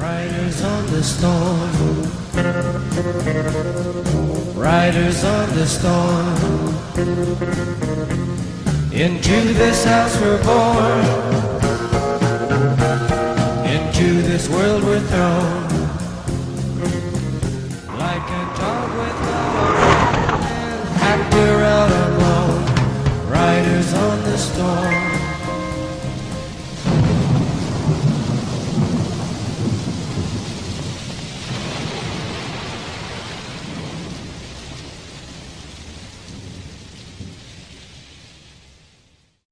Riders on the storm. Riders on the storm. Into this house we're born. Into this world we're thrown. Like a dog with bone. Actor out alone. Riders on the storm.